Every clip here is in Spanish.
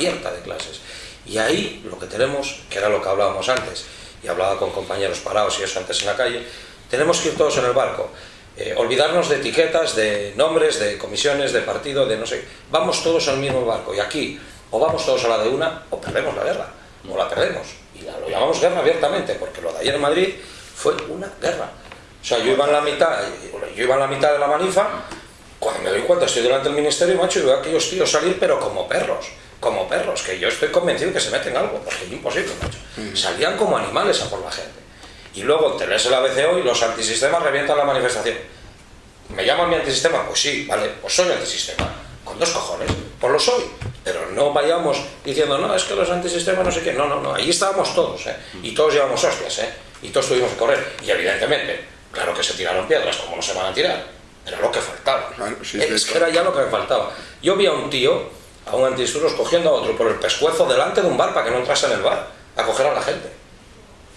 abierta de clases. Y ahí lo que tenemos, que era lo que hablábamos antes, y hablaba con compañeros parados y eso antes en la calle, tenemos que ir todos en el barco. Eh, olvidarnos de etiquetas, de nombres, de comisiones, de partido, de no sé. Vamos todos al mismo barco. Y aquí, o vamos todos a la de una, o perdemos la guerra. O la perdemos. Y lo llamamos guerra abiertamente, porque lo de ayer en Madrid fue una guerra. O sea, yo iba en la mitad, yo iba en la mitad de la manifa, cuando me doy cuenta, estoy delante del ministerio, macho, y veo a aquellos tíos salir, pero como perros como perros, que yo estoy convencido que se meten algo, porque es imposible, macho. Salían como animales a por la gente. Y luego te lees el ABCO y los antisistemas revientan la manifestación. ¿Me llaman mi antisistema? Pues sí, vale, pues soy antisistema. Con dos cojones, pues lo soy. Pero no vayamos diciendo, no, es que los antisistemas no sé qué. No, no, no, ahí estábamos todos, ¿eh? Y todos llevamos hostias, ¿eh? Y todos tuvimos que correr. Y evidentemente, claro que se tiraron piedras, como no se van a tirar. Era lo que faltaba. es que era ya lo que me faltaba. Yo vi a un tío a un antidisturbios cogiendo a otro por el pescuezo delante de un bar para que no entrase en el bar a coger a la gente.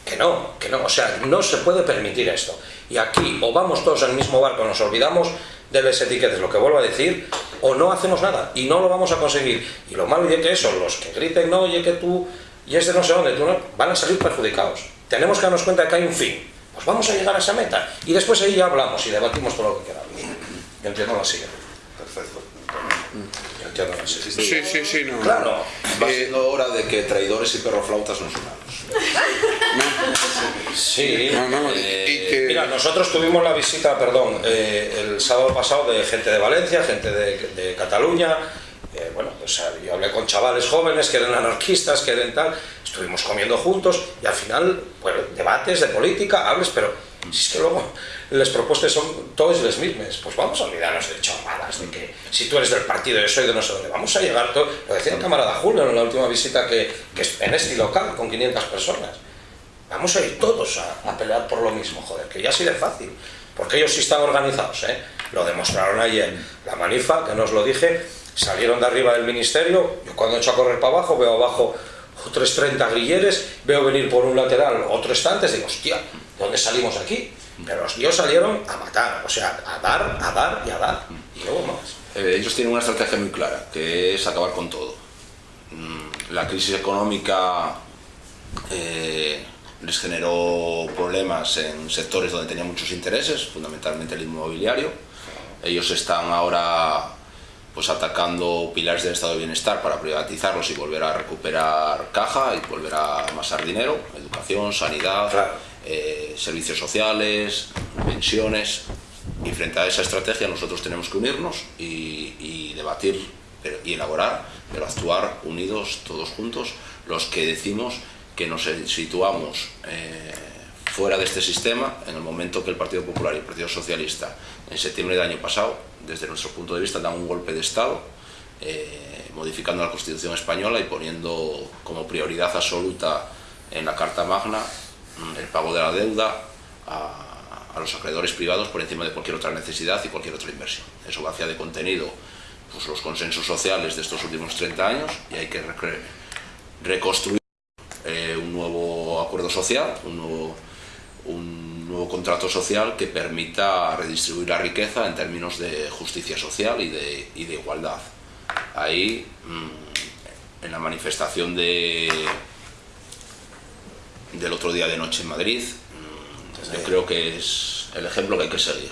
Que no, que no, o sea, no se puede permitir esto. Y aquí o vamos todos el mismo barco, nos olvidamos de las etiquetas, lo que vuelvo a decir, o no hacemos nada y no lo vamos a conseguir. Y lo malo es que eso, los que griten, no, oye, que tú, y es de no sé dónde, tú van a salir perjudicados. Tenemos que darnos cuenta de que hay un fin. Pues vamos a llegar a esa meta. Y después ahí ya hablamos y debatimos todo lo que queramos. Yo entiendo la siguiente. Perfecto. Sí, sí, sí, no. Claro. Va eh, siendo hora de que traidores y perroflautas nos unamos. Sí. Eh, mira, nosotros tuvimos la visita, perdón, eh, el sábado pasado de gente de Valencia, gente de, Cataluña. bueno, yo hablé con chavales jóvenes que eran anarquistas, que eran tal. Estuvimos comiendo juntos y al final, bueno, debates de política, hables, pero si es que luego las propuestas son todas las mismas, pues vamos a olvidarnos de chorradas, de que si tú eres del partido, yo soy de no sé dónde, vamos a llegar todo, lo decía el camarada Julio en la última visita que, que en este local con 500 personas, vamos a ir todos a, pelear por lo mismo, joder, que ya así de fácil, porque ellos sí están organizados, ¿eh? lo demostraron ayer, la manifa, que no os lo dije, salieron de arriba del ministerio, yo cuando echo a correr para abajo veo abajo otros 30 grilleres, veo venir por un lateral otro estante, digo, hostia, ¿dónde salimos aquí? Pero los tíos salieron a matar, o sea, a dar, a dar y a dar, y luego más. Eh, ellos tienen una estrategia muy clara, que es acabar con todo. Mm, la crisis económica eh, les generó problemas en sectores donde tenían muchos intereses, fundamentalmente el inmobiliario. Ellos están ahora pues atacando pilares del estado de bienestar para privatizarlos y volver a recuperar caja y volver a amasar dinero, educación, sanidad, eh, servicios sociales, pensiones. Y frente a esa estrategia nosotros tenemos que unirnos y, debatir y elaborar, pero actuar unidos todos juntos, los que decimos que nos situamos eh, fuera de este sistema en el momento que el Partido Popular y el Partido Socialista en septiembre del año pasado, desde nuestro punto de vista, dan un golpe de Estado, eh, modificando la Constitución española y poniendo como prioridad absoluta en la Carta Magna Mm, el pago de la deuda a, los acreedores privados por encima de cualquier otra necesidad y cualquier otra inversión. Eso vacía de contenido pues, los consensos sociales de estos últimos 30 años y hay que reconstruir eh, un nuevo acuerdo social, un nuevo, un nuevo contrato social que permita redistribuir la riqueza en términos de justicia social y de, y de igualdad. Ahí, mm, en la manifestación de del otro día de noche en Madrid, mm, yo creo que es el ejemplo que hay que seguir.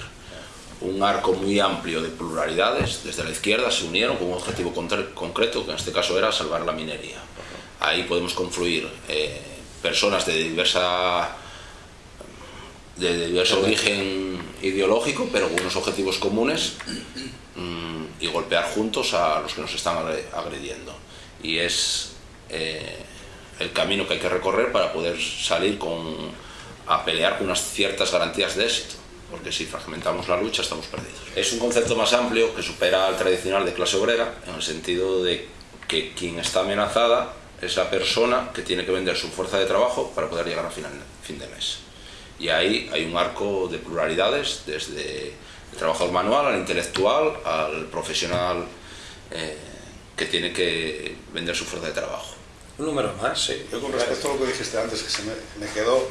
Un arco muy amplio de pluralidades, desde la izquierda se unieron con un objetivo concreto, que en este caso era salvar la minería. Ahí podemos confluir eh, personas de diversa de diverso origen ideológico, pero con unos objetivos comunes mm, y golpear juntos a los que nos están agrediendo. Y es eh, el camino que hay que recorrer para poder salir con, a pelear con unas ciertas garantías de éxito porque si fragmentamos la lucha estamos perdidos. Es un concepto más amplio que supera al tradicional de clase obrera, en el sentido de que quien está amenazada es la persona que tiene que vender su fuerza de trabajo para poder llegar a final, fin de mes. Y ahí hay un arco de pluralidades, desde el trabajador manual al intelectual, al profesional eh, que tiene que vender su fuerza de trabajo un número más, sí. Yo con respecto a lo que dijiste antes, que se me, quedó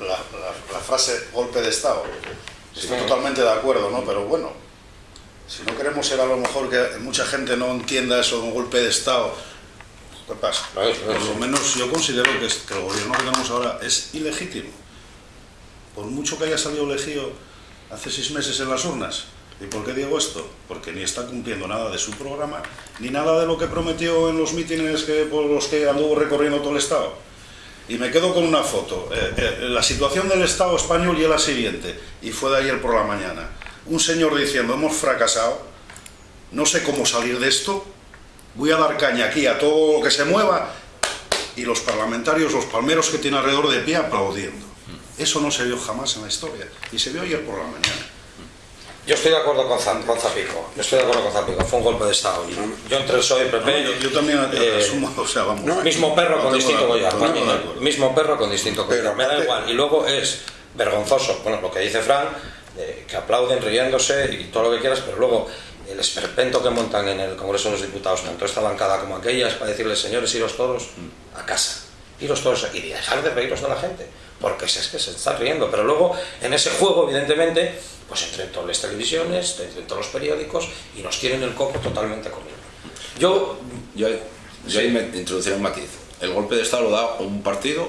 la, frase golpe de Estado, estoy totalmente de acuerdo, ¿no? Pero bueno, Si no queremos ser a lo mejor que mucha gente no entienda eso de un golpe de Estado, ¿qué pasa? Por lo menos yo considero que el gobierno que tenemos ahora es ilegítimo. Por mucho que haya salido elegido hace seis meses en las urnas. ¿Y por qué digo esto? Porque ni está cumpliendo nada de su programa, ni nada de lo que prometió en los mítines que, por los que anduvo recorriendo todo el Estado. Y me quedo con una foto. Eh, eh, la situación del Estado español y la siguiente, y fue de ayer por la mañana. Un señor diciendo, hemos fracasado, no sé cómo salir de esto, voy a dar caña aquí a todo lo que se mueva, y los parlamentarios, los palmeros que tiene alrededor de pie aplaudiendo. Eso no se vio jamás en la historia, y se vio ayer por la mañana. Yo estoy de acuerdo con, Zap- con Zapico, yo estoy de acuerdo con Zapico, fue un golpe de Estado. Yo entre el PSOE y PP, yo, yo también eh, asumo, o sea, vamos. no, mismo perro No con distinto collar, mismo perro con distinto collar, me da igual. Y luego es vergonzoso, bueno, lo que dice Fran, eh, que aplauden riéndose y todo lo que quieras, pero luego el esperpento que montan en el Congreso de los Diputados, tanto esta bancada como aquella, es para decirles, señores, iros todos a casa, iros todos y dejar de reíros de la gente, porque es que se están riendo, pero luego en ese juego, evidentemente, pues entre todas las televisiones, entre todos los periódicos, y nos tienen el coco totalmente comido. Yo, Yo, yo ahí me introduciré un matiz. El golpe de Estado lo da un partido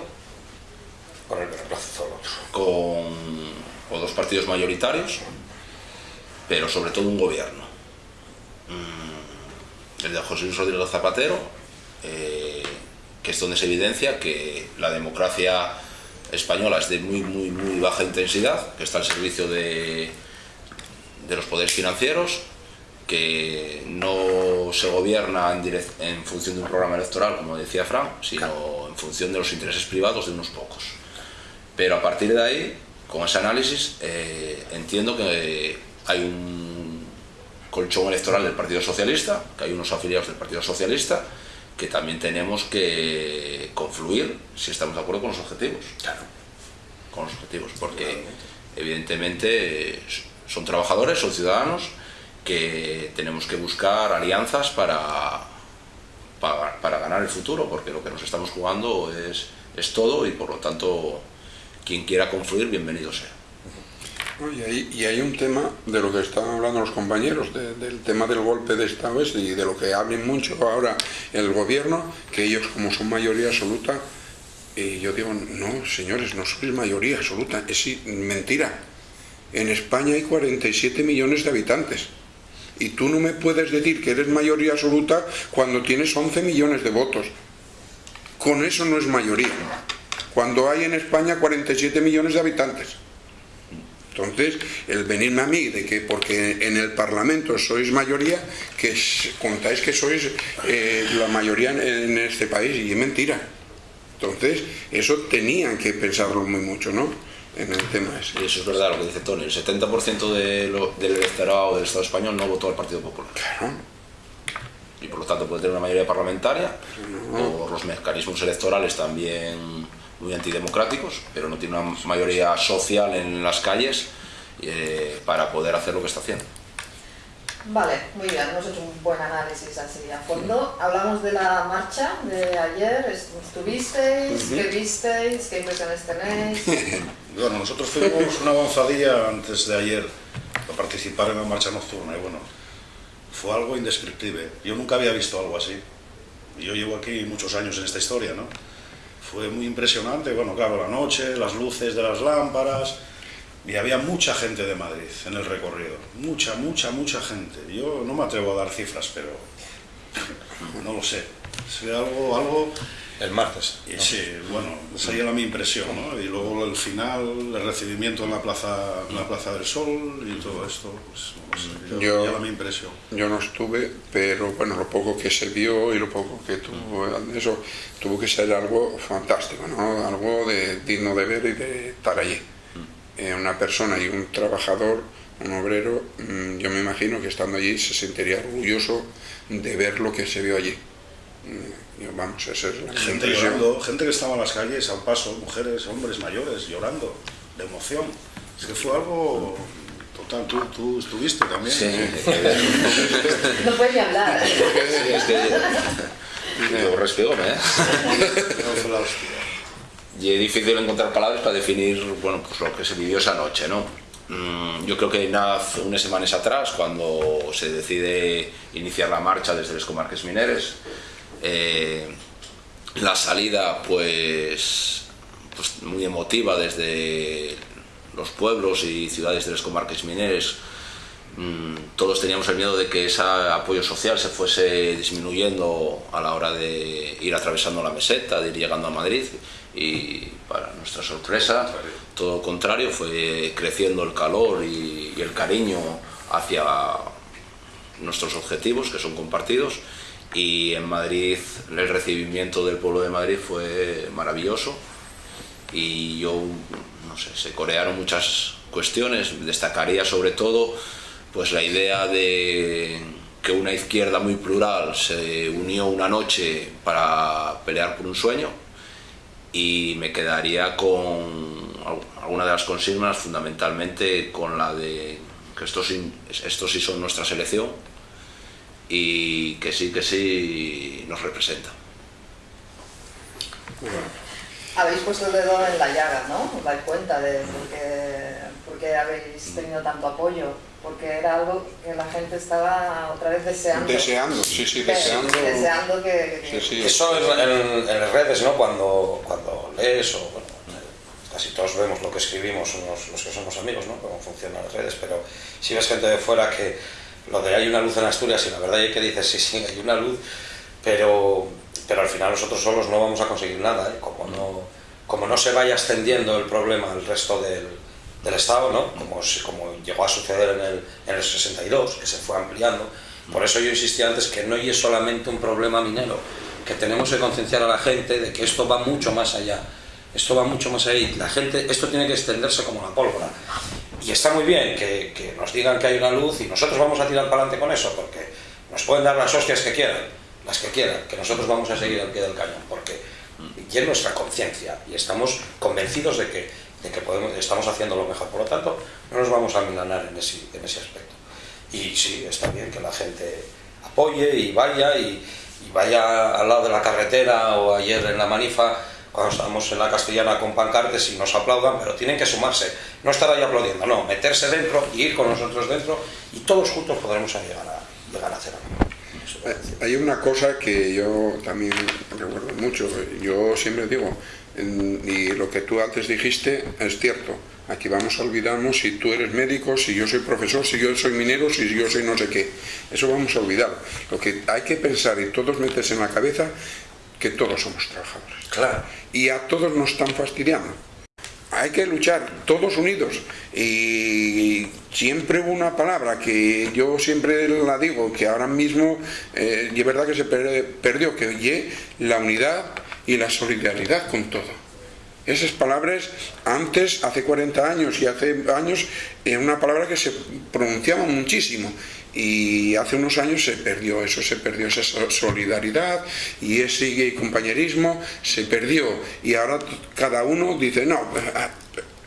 con el otro. con o dos partidos mayoritarios, pero sobre todo un gobierno. Mm, El de José Luis Rodríguez Zapatero, eh, que es donde se evidencia que la democracia española es de muy, muy, muy baja intensidad, que está al servicio de, de los poderes financieros, que no se gobierna en, direc- en función de un programa electoral, como decía Fran, sino en función de los intereses privados de unos pocos. Pero a partir de ahí, con ese análisis, eh, entiendo que hay un colchón electoral del Partido Socialista, que hay unos afiliados del Partido Socialista, que también tenemos que confluir si estamos de acuerdo con los objetivos. Claro. Con los objetivos, porque evidentemente son trabajadores, son ciudadanos, que tenemos que buscar alianzas para, para, para ganar el futuro, porque lo que nos estamos jugando es, es todo y por lo tanto quien quiera confluir, bienvenido sea. Y hay, un tema de lo que estaban hablando los compañeros, de- del tema del golpe de Estado y de lo que hablen mucho ahora el gobierno, que ellos como son mayoría absoluta, y yo digo, no, señores, no sois mayoría absoluta, es mentira. En España hay 47 millones de habitantes. Y tú no me puedes decir que eres mayoría absoluta cuando tienes 11 millones de votos. Con eso no es mayoría. Cuando hay en España 47 millones de habitantes. Entonces, el venirme a mí de que porque en el Parlamento sois mayoría, que contáis que sois eh, la mayoría en, este país, y es mentira. Entonces, eso tenían que pensarlo muy mucho, ¿no? En el tema ese. Y eso es verdad lo que dice Tony, el 70% de lo- del electorado del Estado español no votó al Partido Popular. Claro. Y por lo tanto puede tener una mayoría parlamentaria, por los mecanismos electorales también muy antidemocráticos, pero no tiene una mayoría social en las calles eh, para poder hacer lo que está haciendo. Vale, muy bien, hemos hecho un buen análisis así a fondo. Hablamos de la marcha de ayer, ¿estuvisteis? ¿Qué visteis? ¿Qué impresiones tenéis? Bueno, nosotros tuvimos una avanzadilla antes de ayer a participar en la marcha nocturna y bueno, fue algo indescriptible. Yo nunca había visto algo así. Yo llevo aquí muchos años en esta historia, ¿no? Fue muy impresionante, bueno, claro, la noche, las luces de las lámparas, y había mucha gente de Madrid en el recorrido. Mucha, mucha, mucha gente. Yo no me atrevo a dar cifras, pero no lo sé. Sería algo, algo El martes. sí, bueno, esa era mi impresión, ¿no? Y luego el final, el recibimiento en la Plaza, en la plaza del Sol y todo esto, pues no sé, ya, Yo- era mi impresión. Yo no estuve, pero bueno, lo poco que se vio y lo poco que tuvo, eso tuvo que ser algo fantástico, ¿no? Algo de, digno de ver y de estar allí. Eh, una persona y un trabajador, un obrero, mm, yo me imagino que estando allí se sentiría orgulloso de ver lo que se vio allí. Vamos, esa es la Gente impresión. llorando, gente que estaba en las calles al paso, mujeres, hombres mayores llorando de emoción. Es que fue algo total. Tú, tú estuviste también. No puedes ni hablar. Sí, es que yo respigome, ¿eh? No, fue la hostia. Y es difícil encontrar palabras para definir bueno, pues lo que se vivió esa noche, ¿no? mm, yo creo que naz unas semanas atrás, cuando se decide iniciar la marcha desde los comarques mineres, eh, la salida pues, pues muy emotiva desde los pueblos y ciudades de las comarques mineres, mm, todos teníamos el miedo de que ese apoyo social se fuese disminuyendo a la hora de ir atravesando la meseta, de ir llegando a Madrid. Y para nuestra sorpresa todo lo contrario, fue creciendo el calor y el cariño hacia nuestros objetivos que son compartidos y en Madrid el recibimiento del pueblo de Madrid fue maravilloso. Y yo no sé, se corearon muchas cuestiones, destacaría sobre todo pues la idea de que una izquierda muy plural se unió una noche para pelear por un sueño. Y me quedaría con alguna de las consignas, fundamentalmente con la de que estos estos sí son nuestra selección y que sí, que sí nos representa. Habéis puesto el dedo en la llaga, ¿no? Os dais cuenta de por qué, por qué habéis tenido tanto apoyo porque era algo que la gente estaba otra vez deseando. Deseando, sí, sí, deseando. Deseando que... que... Sí, sí. Eso en, en, en, las redes, ¿no? Cuando, cuando lees, o bueno, casi todos vemos lo que escribimos, los, los que somos amigos, ¿no? Cómo funcionan las redes, pero si ves gente de fuera que lo de hay una luz en Asturias, y la verdad es que dices, sí, sí, hay una luz, pero, pero al final nosotros solos no vamos a conseguir nada, ¿eh? Como no, como no se vaya extendiendo el problema al resto del del Estado, ¿no? como, como llegó a suceder en el, en el 62, que se fue ampliando. Por eso yo insistí antes que no es solamente un problema minero, que tenemos que concienciar a la gente de que esto va mucho más allá. Esto va mucho más allá la gente, esto tiene que extenderse como la pólvora. Y está muy bien que, que nos digan que hay una luz y nosotros vamos a tirar para adelante con eso, porque nos pueden dar las hostias que quieran, las que quieran, que nosotros vamos a seguir al pie del cañón, porque y es nuestra conciencia y estamos convencidos de que de que podemos, estamos haciendo lo mejor. Por lo tanto, no nos vamos a milanar en ese, en ese aspecto. Y sí, está bien que la gente apoye y vaya y, y, vaya al lado de la carretera o ayer en la manifa cuando estábamos en la castellana con pancartes y nos aplaudan, pero tienen que sumarse, no estar ahí aplaudiendo, no, meterse dentro y ir con nosotros dentro y todos juntos podremos llegar a, llegar a hacer algo. Hay una cosa que yo también recuerdo mucho, yo siempre digo, y lo que tú antes dijiste es cierto. Aquí vamos a olvidarnos si tú eres médico, si yo soy profesor, si yo soy minero, si yo soy no sé qué. Eso vamos a olvidar. Lo que hay que pensar y todos metes en la cabeza que todos somos trabajadores. Claro. Y a todos nos están fastidiando. Hay que luchar todos unidos. Y siempre hubo una palabra que yo siempre la digo, que ahora mismo eh, es verdad que se perdió, que oye la unidad y la solidaridad con todo. Esas palabras antes, hace 40 años y hace años, era una palabra que se pronunciaba muchísimo y hace unos años se perdió eso, se perdió esa solidaridad y ese compañerismo se perdió y ahora cada uno dice, no,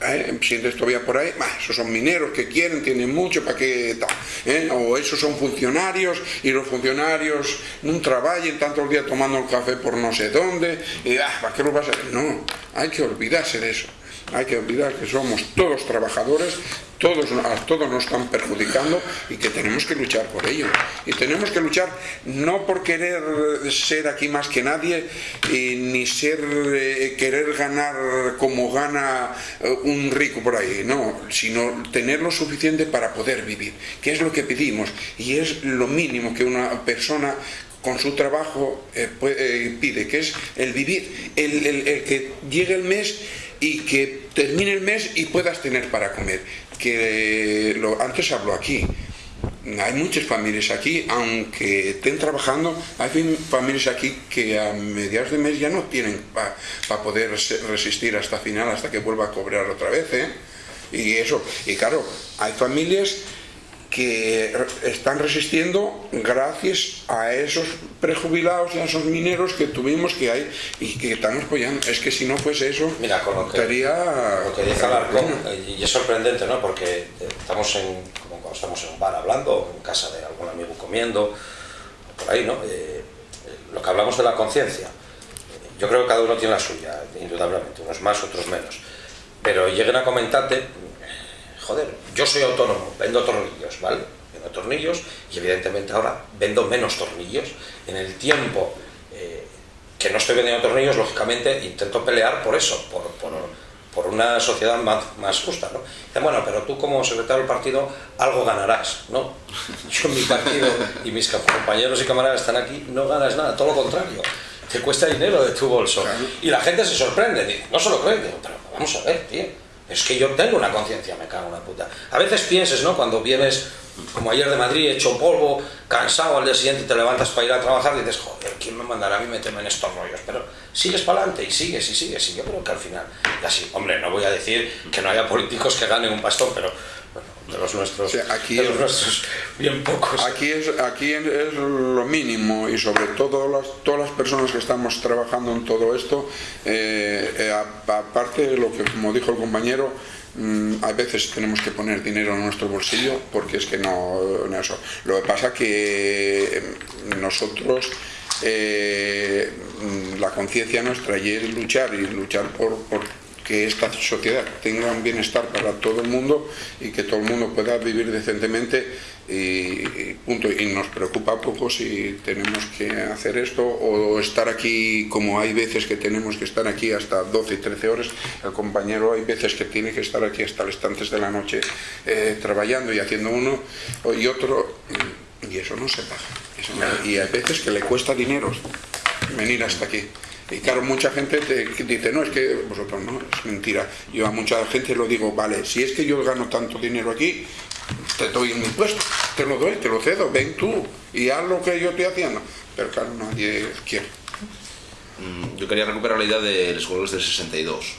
¿eh? sientes todavía por ahí, esos son mineros que quieren, tienen mucho, ¿para qué tal? ¿Eh? O esos son funcionarios y los funcionarios no trabajen tantos días tomando el café por no sé dónde, ah, ¿para qué lo vas a hacer? No, hay que olvidarse de eso hay que olvidar que somos todos trabajadores, todos, a todos nos están perjudicando y que tenemos que luchar por ello. Y tenemos que luchar no por querer ser aquí más que nadie, y ni ser eh, querer ganar como gana eh, un rico por ahí, no, sino tener lo suficiente para poder vivir, que es lo que pedimos y es lo mínimo que una persona con su trabajo eh, puede, pide, que es el vivir, el, que llegue el mes y que termine el mes y puedas tener para comer. Que lo, antes hablo aquí. Hay muchas familias aquí, aunque estén trabajando, hay familias aquí que a mediados de mes ya no tienen para pa poder resistir hasta final, hasta que vuelva a cobrar otra vez. ¿eh? Y eso, y claro, hay familias que están resistiendo gracias a esos prejubilados y a esos mineros que tuvimos que hay y que están apoyando. Es que si no fuese eso, Mira, con lo que, estaría... Lo que dice Alarcón, y es sorprendente, ¿no? Porque estamos en, como cuando estamos en un bar hablando, en casa de algún amigo comiendo, por ahí, ¿no? Eh, lo que hablamos de la conciencia, yo creo que cada uno tiene la suya, indudablemente, unos más, otros menos. Pero lleguen a comentarte joder, yo soy autónomo, vendo tornillos, ¿vale? Vendo tornillos y evidentemente ahora vendo menos tornillos. En el tiempo eh, que no estoy vendiendo tornillos, lógicamente intento pelear por eso, por, por, por una sociedad más, más justa, ¿no? Dicen, bueno, pero tú como secretario del partido algo ganarás, ¿no? Yo en mi partido y mis compañeros y camaradas están aquí, no ganas nada, todo lo contrario. Te cuesta dinero de tu bolso. Y la gente se sorprende, dice, no se lo digo, pero vamos a ver, tío. Es que yo tengo una conciencia, me cago en una puta. A veces pienses, ¿no? Cuando vienes, como ayer de Madrid, hecho polvo, cansado, al día siguiente te levantas para ir a trabajar y dices, joder, ¿quién me mandará a mí meterme en estos rollos? Pero sigues para adelante y sigues y sigues. Y yo creo que al final, así, hombre, no voy a decir que no haya políticos que ganen un pastón, pero de los nuestros, O sea, aquí de los es- nuestros bien pocos. Aquí es, aquí es lo mínimo y sobre todo las, todas las personas que estamos trabajando en todo esto, eh, eh, aparte de lo que como dijo el compañero, mm, a veces tenemos que poner dinero en nuestro bolsillo porque es que no, no eso. Lo que pasa que eh, nosotros eh, mm, la conciencia nuestra y es luchar y luchar por, por que esta sociedad tenga un bienestar para todo el mundo y que todo el mundo pueda vivir decentemente y, punto. Y nos preocupa poco si tenemos que hacer esto o estar aquí como hay veces que tenemos que estar aquí hasta 12 y 13 horas. El compañero hay veces que tiene que estar aquí hasta las tantas de la noche eh, trabajando y haciendo uno y otro y eso no se paga. Y hay veces que le cuesta dinero venir hasta aquí. Y claro, mucha gente te dice, no, es que vosotros no, es mentira. Yo a mucha gente lo digo, vale, si es que yo gano tanto dinero aquí, te doy mi puesto, te lo doy, te lo cedo, ven tú y haz lo que yo estoy haciendo. Pero claro, nadie quiere. Mm, Yo quería recuperar la idea de los Juegos del 62.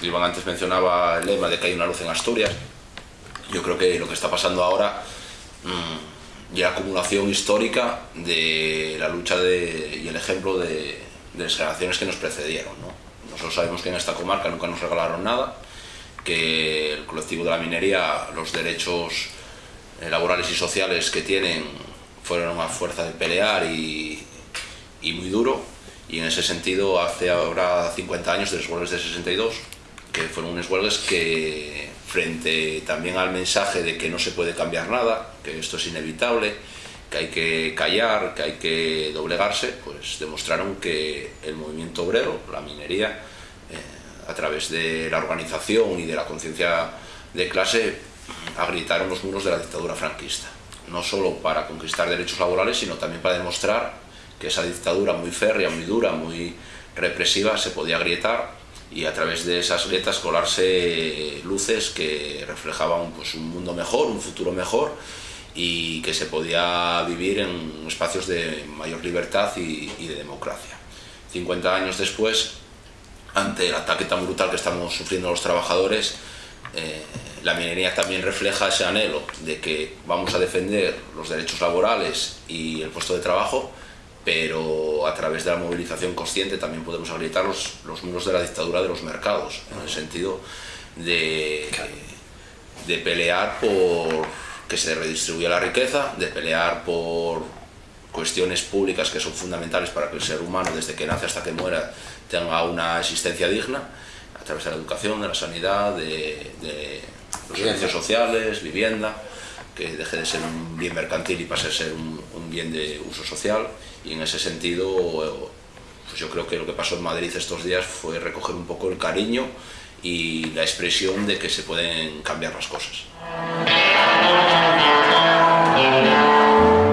Mm, Iván antes mencionaba el lema de que hay una luz en Asturias. Yo creo que lo que está pasando ahora mm, y la acumulación histórica de la lucha de- y el ejemplo de, de las generaciones que nos precedieron. ¿no? Nosotros sabemos que en esta comarca nunca nos regalaron nada, que el colectivo de la minería, los derechos eh, laborales y sociales que tienen fueron una fuerza de pelear y, y muy duro y en ese sentido hace ahora 50 años de los huelgas de 62 que fueron unos huelgas que frente también al mensaje de que no se puede cambiar nada, que esto es inevitable, que hay que callar, que hay que doblegarse, pues demostraron que el movimiento obrero, la minería, eh, a través de la organización y de la conciencia de clase, agrietaron los muros de la dictadura franquista. No solo para conquistar derechos laborales, sino también para demostrar que esa dictadura muy férrea, muy dura, muy represiva, se podía agrietar y a través de esas grietas colarse luces que reflejaban pues, un mundo mejor, un futuro mejor y que se podía vivir en espacios de mayor libertad y, y de democracia. 50 años después, ante el ataque tan brutal que estamos sufriendo los trabajadores, eh, la minería también refleja ese anhelo de que vamos a defender los derechos laborales y el puesto de trabajo, pero a través de la movilización consciente también podemos agrietar los, los muros de la dictadura de los mercados, en el sentido de, de pelear por que se redistribuya la riqueza, de pelear por cuestiones públicas que son fundamentales para que el ser humano, desde que nace hasta que muera, tenga una existencia digna, a través de la educación, de la sanidad, de, de los Vivienda. servicios sociales, vivienda, que deje de ser un bien mercantil y pase a ser un, un bien de uso social. Y en ese sentido, pues yo creo que lo que pasó en Madrid estos días fue recoger un poco el cariño y la expresión de que se pueden cambiar las cosas. Thank you.